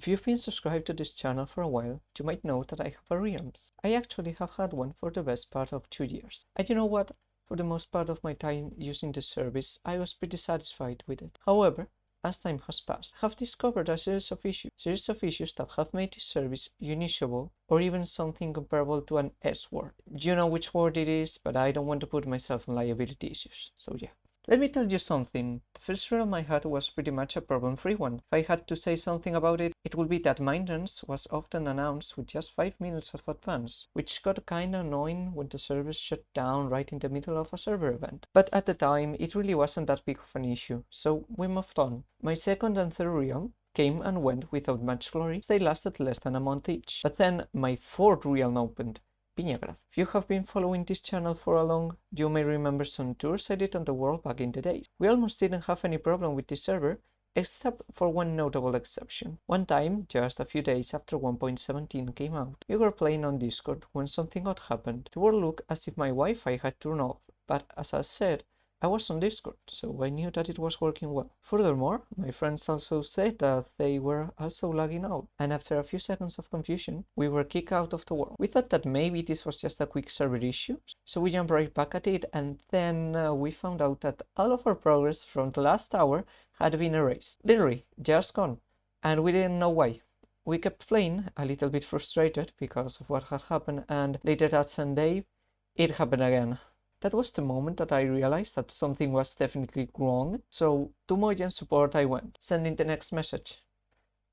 If you've been subscribed to this channel for a while, you might know that I have a Realms. I actually have had one for the best part of two years. And you know what? For the most part of my time using the service, I was pretty satisfied with it. However, as time has passed, I have discovered a series of issues, series of issues that have made this service unusable or even something comparable to an S word. You know which word it is, but I don't want to put myself in liability issues. So yeah. Let me tell you something. The first realm I had was pretty much a problem-free one. If I had to say something about it, it would be that maintenance was often announced with just 5 minutes of advance, which got kinda annoying when the service shut down right in the middle of a server event. But at the time, it really wasn't that big of an issue, so we moved on. My second and third realm came and went without much glory. They lasted less than a month each. But then my fourth realm opened, If you have been following this channel for a long, you may remember some tours I did on the world back in the days. We almost didn't have any problem with this server, except for one notable exception. One time, just a few days after 1.17 came out, we were playing on Discord when something odd happened. The world looked as if my Wi-Fi had turned off, but as I said, I was on Discord, so I knew that it was working well. Furthermore, my friends also said that they were also lagging out, and after a few seconds of confusion, we were kicked out of the world. We thought that maybe this was just a quick server issue, so we jumped right back at it, and then uh, we found out that all of our progress from the last hour had been erased. Literally, just gone, and we didn't know why. We kept playing, a little bit frustrated because of what had happened, and later that Sunday, it happened again. That was the moment that I realized that something was definitely wrong, so to Mojang support I went, sending the next message.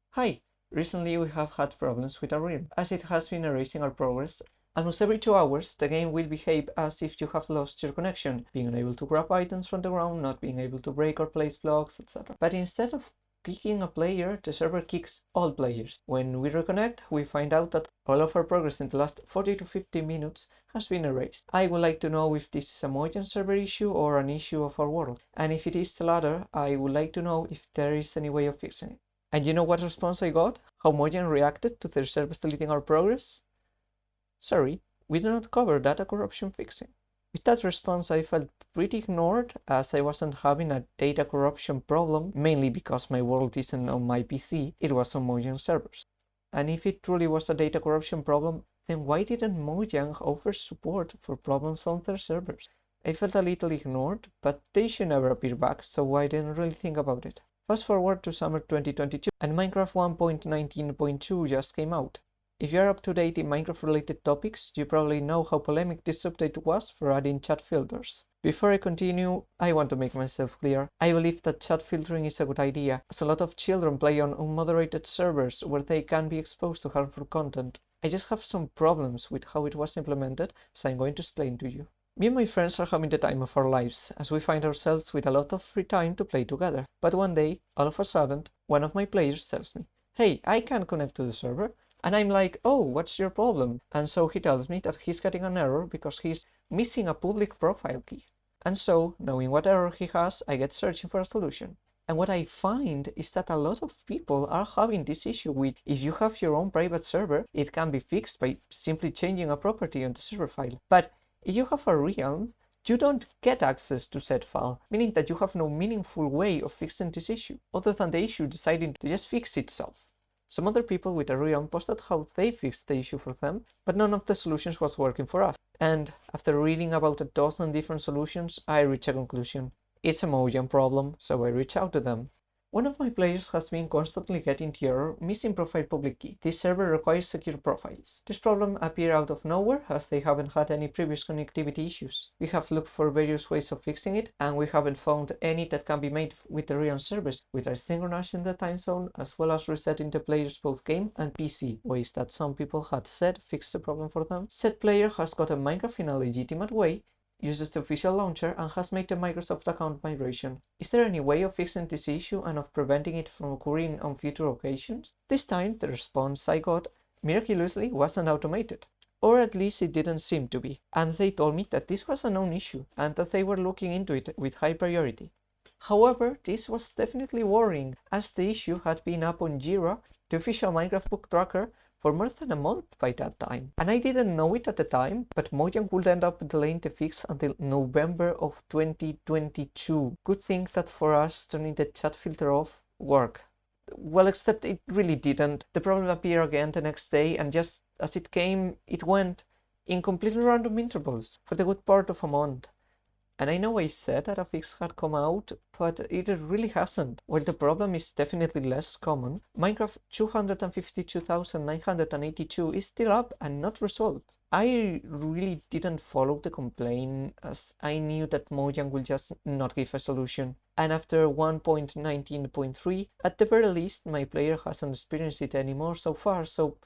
Hi, recently we have had problems with our realm, as it has been erasing our progress. Almost every two hours, the game will behave as if you have lost your connection, being unable to grab items from the ground, not being able to break or place blocks, etc. But instead of kicking a player, the server kicks all players. When we reconnect, we find out that all of our progress in the last 40 to 50 minutes has been erased. I would like to know if this is a Mojang server issue or an issue of our world. And if it is the latter, I would like to know if there is any way of fixing it. And you know what response I got? How Mojang reacted to their service deleting our progress? Sorry, we do not cover data corruption fixing. With that response I felt pretty ignored as I wasn't having a data corruption problem, mainly because my world isn't on my PC, it was on Mojang servers. And if it truly was a data corruption problem, then why didn't Mojang offer support for problems on their servers? I felt a little ignored, but they should never appear back, so I didn't really think about it. Fast forward to summer 2022, and Minecraft 1.19.2 just came out. If you're up to date in Minecraft related topics, you probably know how polemic this update was for adding chat filters. Before I continue, I want to make myself clear. I believe that chat filtering is a good idea, as a lot of children play on unmoderated servers where they can be exposed to harmful content. I just have some problems with how it was implemented, so I'm going to explain to you. Me and my friends are having the time of our lives, as we find ourselves with a lot of free time to play together. But one day, all of a sudden, one of my players tells me, Hey, I can't connect to the server. And I'm like, oh, what's your problem? And so he tells me that he's getting an error because he's missing a public profile key. And so, knowing what error he has, I get searching for a solution. And what I find is that a lot of people are having this issue with if you have your own private server, it can be fixed by simply changing a property on the server file. But if you have a realm, you don't get access to said file, meaning that you have no meaningful way of fixing this issue, other than the issue deciding to just fix itself. Some other people with a posted how they fixed the issue for them, but none of the solutions was working for us. And after reading about a dozen different solutions, I reached a conclusion. It's a Mojang problem, so I reached out to them. One of my players has been constantly getting the error missing profile public key. This server requires secure profiles. This problem appeared out of nowhere as they haven't had any previous connectivity issues. We have looked for various ways of fixing it and we haven't found any that can be made with the Realm servers, which are synchronizing the time zone as well as resetting the players both game and PC, ways that some people had said fixed the problem for them. Said player has got a Minecraft in a legitimate way uses the official launcher and has made the Microsoft account migration. Is there any way of fixing this issue and of preventing it from occurring on future occasions? This time, the response I got miraculously wasn't automated. Or at least it didn't seem to be, and they told me that this was a known issue and that they were looking into it with high priority. However, this was definitely worrying as the issue had been up on Jira, the official Minecraft bug tracker, for more than a month by that time. And I didn't know it at the time, but Mojang would end up delaying the fix until November of 2022. Good thing that for us turning the chat filter off worked. Well, except it really didn't. The problem appeared again the next day, and just as it came, it went in completely random intervals for the good part of a month. And I know I said that a fix had come out, but it really hasn't. While the problem is definitely less common, Minecraft 252,982 is still up and not resolved. I really didn't follow the complaint as I knew that Mojang will just not give a solution. And after 1.19.3, at the very least, my player hasn't experienced it anymore so far, so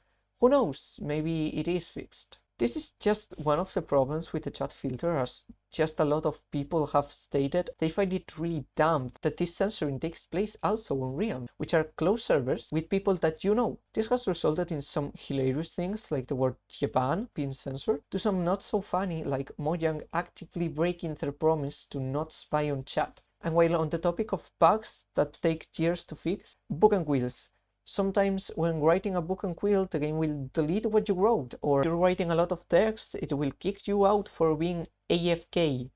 who knows, maybe it is fixed. This is just one of the problems with the chat filter as just a lot of people have stated they find it really dumb that this censoring takes place also on Realm, which are closed servers with people that you know. This has resulted in some hilarious things like the word Japan being censored, to some not so funny like Mojang actively breaking their promise to not spy on chat. And while on the topic of bugs that take years to fix, book and quills Sometimes when writing a book on Quill, the game will delete what you wrote, or if you're writing a lot of text, it will kick you out for being AFK.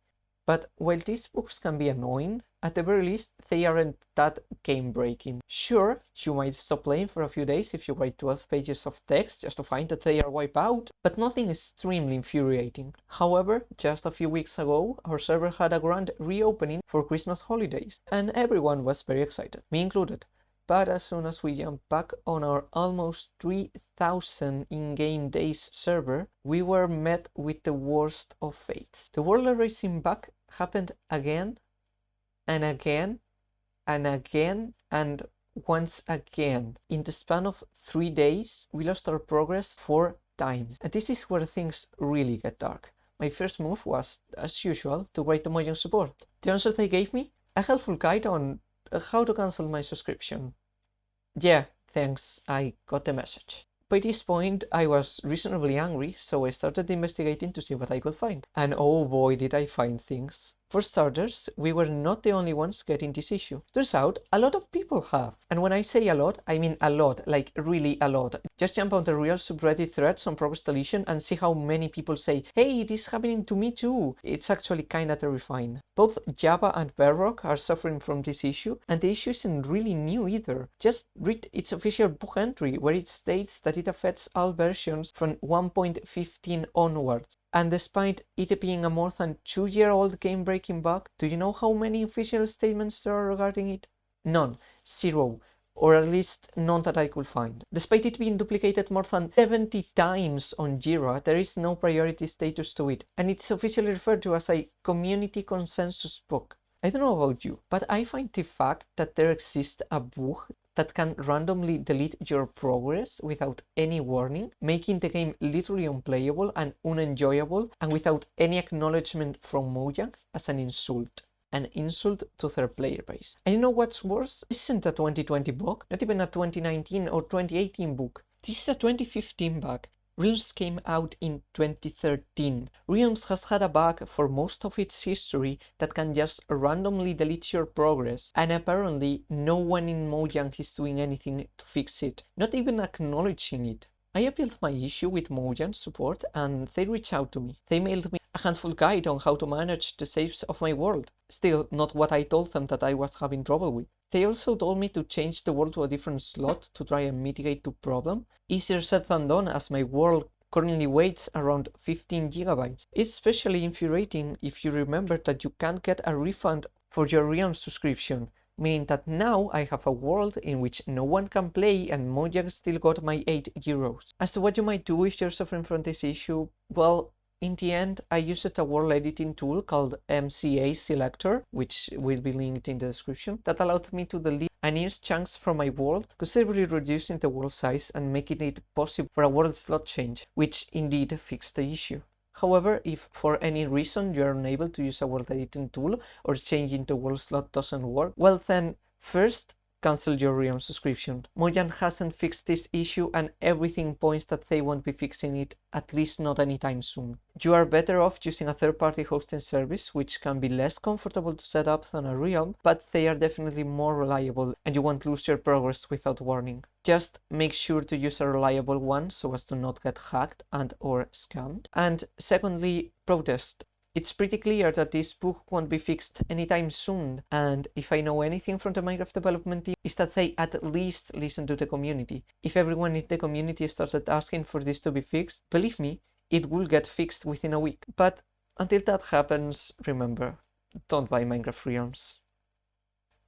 But while these books can be annoying, at the very least, they aren't that game breaking. Sure, you might stop playing for a few days if you write 12 pages of text just to find that they are wiped out, but nothing extremely infuriating. However, just a few weeks ago, our server had a grand reopening for Christmas holidays, and everyone was very excited, me included. But as soon as we jump back on our almost 3000 in-game days server, we were met with the worst of fates. The world erasing bug happened again and again and again and once again. In the span of three days, we lost our progress four times. And this is where things really get dark. My first move was, as usual, to write the Mojang support. The answer they gave me? A helpful guide on how to cancel my subscription. Yeah, thanks, I got the message. By this point, I was reasonably angry, so I started investigating to see what I could find. And oh boy, did I find things. For starters, we were not the only ones getting this issue. Turns out, a lot of people have. And when I say a lot, I mean a lot, like really a lot. Just jump on the Realm subreddit threads on progress deletion and see how many people say, hey, this is happening to me too. It's actually kinda terrifying. Both Java and Bedrock are suffering from this issue, and the issue isn't really new either. Just read its official bug entry, where it states that it affects all versions from 1.15 onwards. And despite it being a more than two year old game breaking bug, do you know how many official statements there are regarding it? None. Zero. Or at least none that I could find. Despite it being duplicated more than 70 times on Jira, there is no priority status to it, and it's officially referred to as a community consensus bug. I don't know about you, but I find the fact that there exists a bug that can randomly delete your progress without any warning, making the game literally unplayable and unenjoyable and without any acknowledgement from Mojang as an insult. An insult to their player base. And you know what's worse? This isn't a 2020 bug, not even a 2019 or 2018 bug. This is a 2015 bug, Realms came out in 2013. Realms has had a bug for most of its history that can just randomly delete your progress, and apparently no one in Mojang is doing anything to fix it, not even acknowledging it. I appealed my issue with Mojang support and they reached out to me. They mailed me a handful guide on how to manage the saves of my world. Still not what I told them that I was having trouble with. They also told me to change the world to a different slot to try and mitigate the problem. Easier said than done as my world currently weighs around 15 gigabytes. It's especially infuriating if you remember that you can't get a refund for your Realm subscription, meaning that now I have a world in which no one can play and Mojang still got my 8 euros. As to what you might do if you're suffering from this issue, well, in the end, I used a world editing tool called MCA Selector, which will be linked in the description, that allowed me to delete unused chunks from my world, considerably reducing the world size and making it possible for a world slot change, which indeed fixed the issue. However, if for any reason you are unable to use a world editing tool or changing the world slot doesn't work, well then, first cancel your Realm subscription. Mojang hasn't fixed this issue and everything points that they won't be fixing it, at least not anytime soon. You are better off using a third-party hosting service, which can be less comfortable to set up than a Realm, but they are definitely more reliable and you won't lose your progress without warning. Just make sure to use a reliable one so as to not get hacked and or scammed. And secondly, protest It's pretty clear that this bug won't be fixed anytime soon, and if I know anything from the Minecraft development team, is that they at least listen to the community. If everyone in the community started asking for this to be fixed, believe me, it will get fixed within a week. But until that happens, remember, don't buy Minecraft Realms.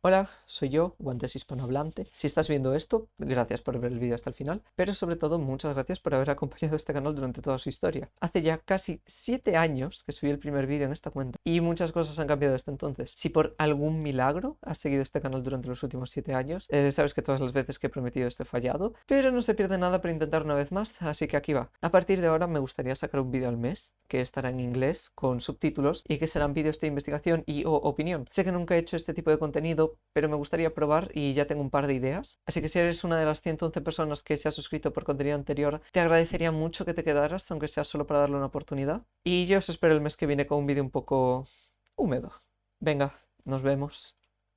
Hola, soy yo, Guantes Hispanohablante. Si estás viendo esto, gracias por ver el vídeo hasta el final, pero sobre todo muchas gracias por haber acompañado este canal durante toda su historia. Hace ya casi 7 años que subí el primer vídeo en esta cuenta y muchas cosas han cambiado desde entonces. Si por algún milagro has seguido este canal durante los últimos 7 años, eh, sabes que todas las veces que he prometido esto he fallado, pero no se pierde nada por intentar una vez más, así que aquí va. A partir de ahora me gustaría sacar un vídeo al mes, que estará en inglés, con subtítulos, y que serán vídeos de investigación y o opinión. Sé que nunca he hecho este tipo de contenido, pero me gustaría probar y ya tengo un par de ideas. Así que si eres una de las 111 personas que se ha suscrito por contenido anterior, te agradecería mucho que te quedaras, aunque sea solo para darle una oportunidad. Y yo os espero el mes que viene con un vídeo un poco húmedo. Venga, nos vemos.